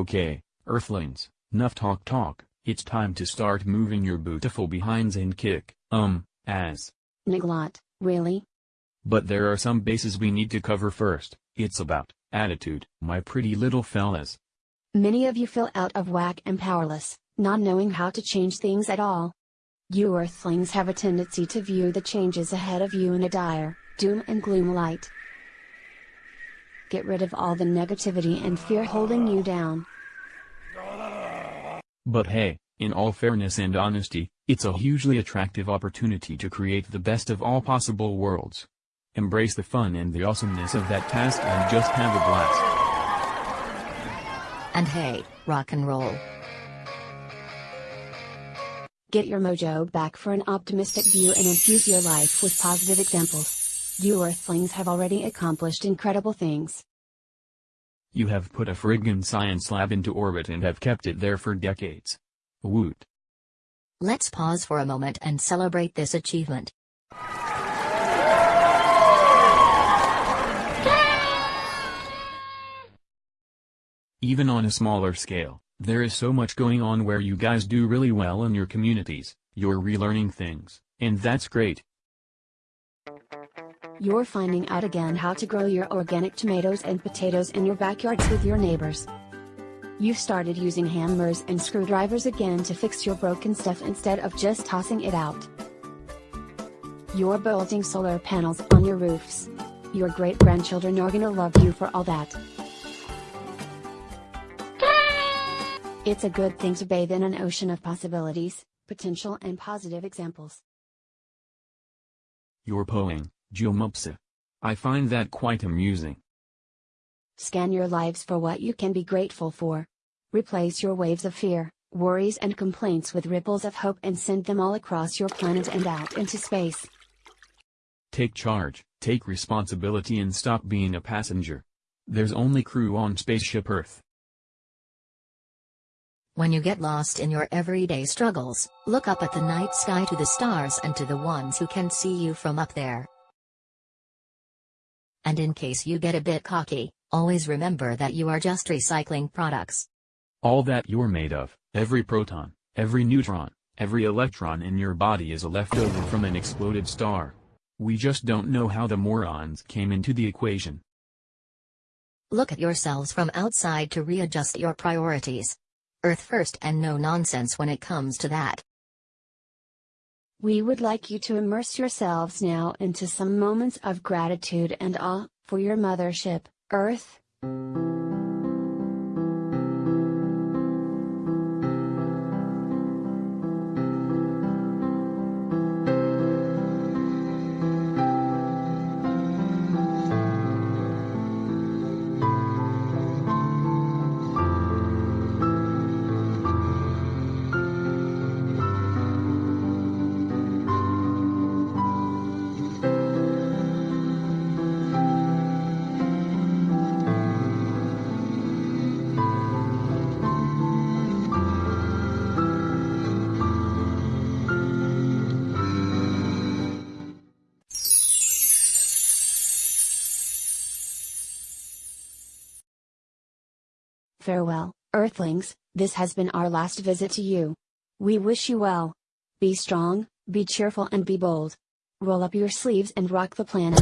Okay, Earthlings, enough talk talk, it's time to start moving your beautiful behinds and kick, um, as. Niglot, really? But there are some bases we need to cover first, it's about attitude, my pretty little fellas. Many of you feel out of whack and powerless, not knowing how to change things at all. You Earthlings have a tendency to view the changes ahead of you in a dire, doom and gloom light. Get rid of all the negativity and fear holding you down. But hey, in all fairness and honesty, it's a hugely attractive opportunity to create the best of all possible worlds. Embrace the fun and the awesomeness of that task and just have a blast. And hey, rock and roll. Get your mojo back for an optimistic view and infuse your life with positive examples. You Earthlings have already accomplished incredible things. You have put a friggin' science lab into orbit and have kept it there for decades. Woot. Let's pause for a moment and celebrate this achievement. Even on a smaller scale, there is so much going on where you guys do really well in your communities, you're relearning things, and that's great. You're finding out again how to grow your organic tomatoes and potatoes in your backyards with your neighbors. You've started using hammers and screwdrivers again to fix your broken stuff instead of just tossing it out. You're building solar panels on your roofs. Your great grandchildren are gonna love you for all that. It's a good thing to bathe in an ocean of possibilities, potential and positive examples. You're poing, Jumupsa. I find that quite amusing. Scan your lives for what you can be grateful for. Replace your waves of fear, worries and complaints with ripples of hope and send them all across your planet and out into space. Take charge, take responsibility and stop being a passenger. There's only crew on Spaceship Earth. When you get lost in your everyday struggles, look up at the night sky to the stars and to the ones who can see you from up there. And in case you get a bit cocky, always remember that you are just recycling products. All that you're made of, every proton, every neutron, every electron in your body is a leftover from an exploded star. We just don't know how the morons came into the equation. Look at yourselves from outside to readjust your priorities. Earth first and no nonsense when it comes to that. We would like you to immerse yourselves now into some moments of gratitude and awe for your mothership, Earth. Farewell, Earthlings, this has been our last visit to you. We wish you well. Be strong, be cheerful and be bold. Roll up your sleeves and rock the planet.